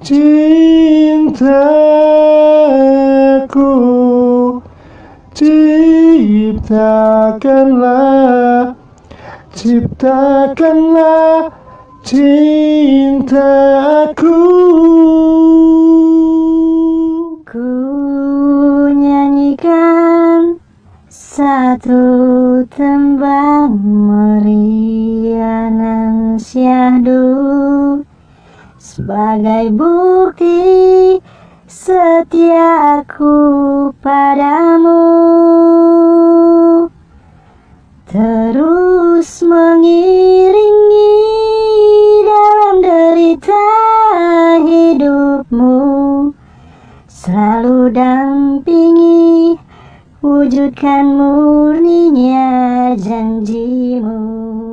cintaku Ciptakanlah Ciptakanlah cintaku. Ku nyanyikan satu tembang merianan syahdu sebagai bukti setiaku padamu. Terus mengiringi dalam derita hidupmu. Selalu dampingi wujudkan murninya janjimu